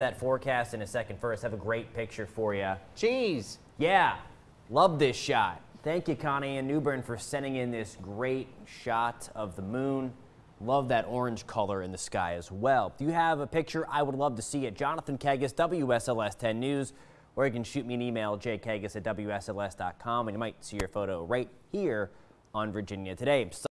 that forecast in a second. First, have a great picture for you. Jeez. Yeah, love this shot. Thank you, Connie and Newbern, for sending in this great shot of the moon. Love that orange color in the sky as well. If you have a picture, I would love to see it. Jonathan Kegges, WSLS 10 News, or you can shoot me an email, jkegges at WSLS.com, and you might see your photo right here on Virginia Today.